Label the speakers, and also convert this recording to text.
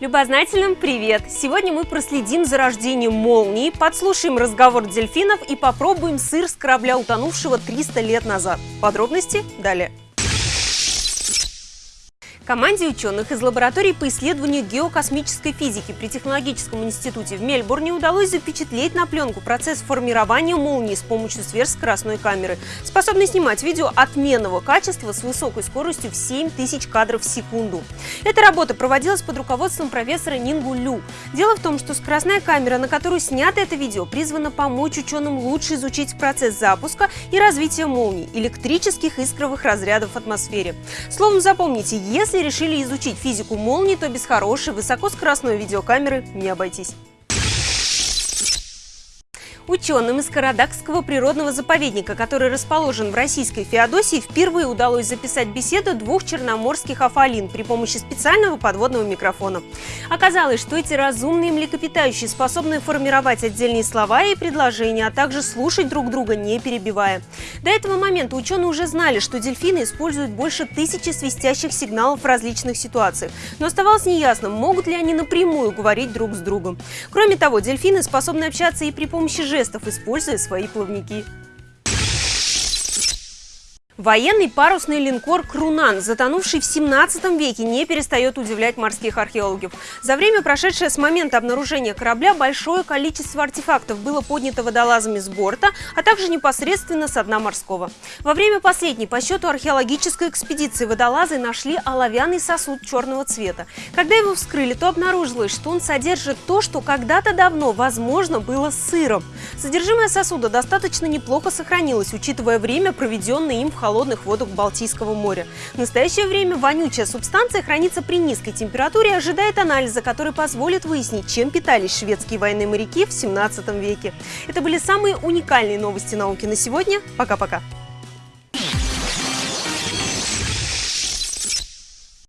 Speaker 1: Любознательным привет! Сегодня мы проследим за рождением молнии, подслушаем разговор дельфинов и попробуем сыр с корабля, утонувшего 300 лет назад. Подробности далее. Команде ученых из лаборатории по исследованию геокосмической физики при Технологическом институте в Мельбурне удалось запечатлеть на пленку процесс формирования молнии с помощью сверхскоростной камеры, способной снимать видео отменного качества с высокой скоростью в 7000 кадров в секунду. Эта работа проводилась под руководством профессора Нингу Лю. Дело в том, что скоростная камера, на которую снято это видео, призвана помочь ученым лучше изучить процесс запуска и развития молний, электрических искровых разрядов в атмосфере. Словом, запомните, если решили изучить физику молний, то без хорошей высокоскоростной видеокамеры не обойтись. Ученым из Карадакского природного заповедника, который расположен в российской Феодосии, впервые удалось записать беседу двух черноморских афалин при помощи специального подводного микрофона. Оказалось, что эти разумные млекопитающие способны формировать отдельные слова и предложения, а также слушать друг друга, не перебивая. До этого момента ученые уже знали, что дельфины используют больше тысячи свистящих сигналов в различных ситуациях, но оставалось неясным, могут ли они напрямую говорить друг с другом. Кроме того, дельфины способны общаться и при помощи жестов, жестов, используя свои плавники. Военный парусный линкор «Крунан», затонувший в 17 веке, не перестает удивлять морских археологов. За время, прошедшее с момента обнаружения корабля, большое количество артефактов было поднято водолазами с борта, а также непосредственно с дна морского. Во время последней по счету археологической экспедиции водолазы нашли оловянный сосуд черного цвета. Когда его вскрыли, то обнаружилось, что он содержит то, что когда-то давно, возможно, было сыром. Содержимое сосуда достаточно неплохо сохранилось, учитывая время, проведенное им в холодном холодных водах Балтийского моря. В настоящее время вонючая субстанция хранится при низкой температуре и ожидает анализа, который позволит выяснить, чем питались шведские военные моряки в 17 веке. Это были самые уникальные новости науки на сегодня. Пока-пока.